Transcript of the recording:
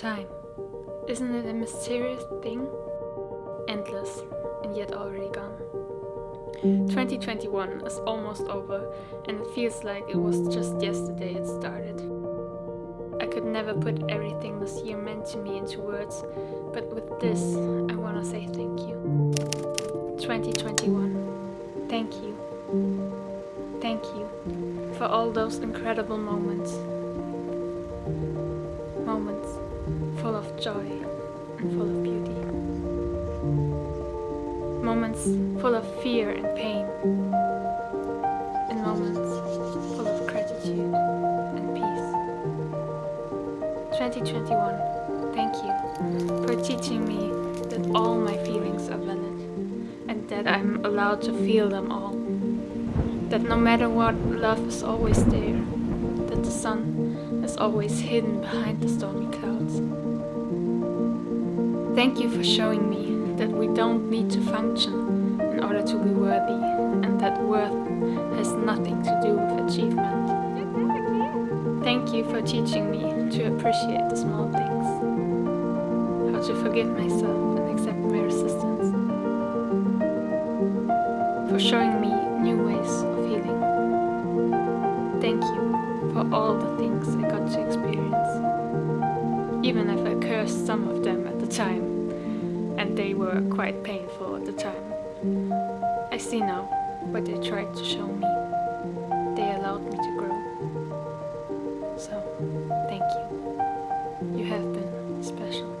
Time. Isn't it a mysterious thing? Endless, and yet already gone. 2021 is almost over, and it feels like it was just yesterday it started. I could never put everything this year meant to me into words, but with this, I wanna say thank you. 2021, thank you. Thank you for all those incredible moments. Joy and full of beauty. Moments full of fear and pain. And moments full of gratitude and peace. 2021, thank you for teaching me that all my feelings are valid and that I'm allowed to feel them all. That no matter what, love is always there. That the sun is always hidden behind the stormy clouds. Thank you for showing me that we don't need to function in order to be worthy and that worth has nothing to do with achievement. Thank you for teaching me to appreciate the small things. How to forgive myself and accept my resistance. For showing me new ways of healing. Thank you for all the things I got to experience even if I cursed some of them at the time, and they were quite painful at the time. I see now what they tried to show me. They allowed me to grow. So, thank you. You have been special.